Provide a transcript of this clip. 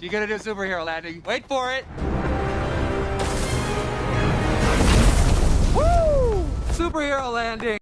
She's gonna do superhero landing. Wait for it. Woo! Superhero landing.